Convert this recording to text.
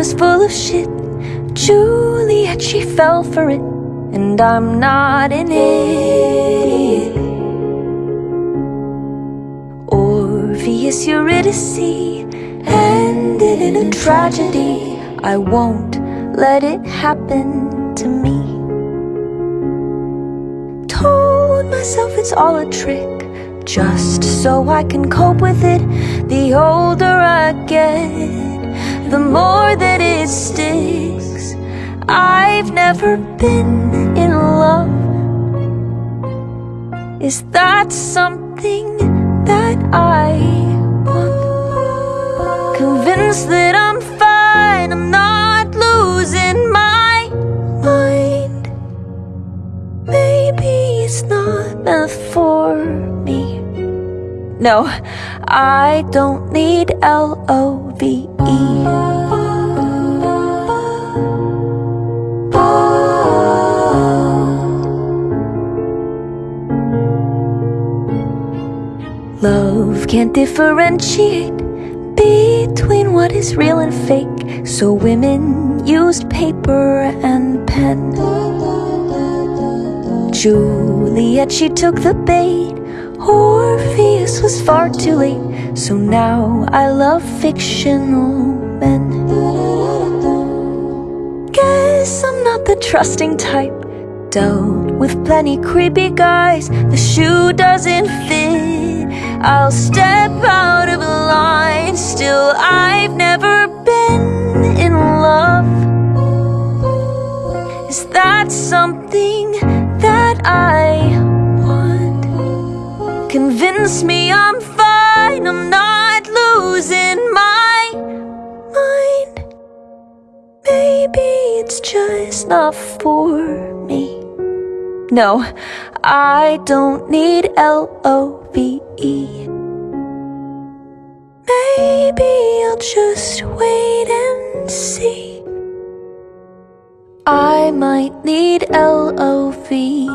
was full of shit Juliet, she fell for it And I'm not an idiot Orpheus, Eurydice Ended in a tragedy I won't let it happen to me Told myself it's all a trick just so I can cope with it. The older I get, the more it sticks. I've never been in love. Is that something that I want? Convinced that I'm fine, I'm not losing my mind. Maybe it's not meant for me. No, I don't need L-O-V-E. Love can't differentiate between what is real and fake. So women used paper and pen. Juliet, she took the bait. Orpheus was far too late. So now I love fictional men. Guess I'm not the trusting type. Dealt with plenty creepy guys. The shoe doesn't fit. I'll step out of line. Still, I've never been in love. Is that something that I want? Convince me I'm fine. I'm not losing my mind. Maybe it's just not for me no, I don't need L-O-V-E Maybe I'll just wait and see. I might need L-O-V-E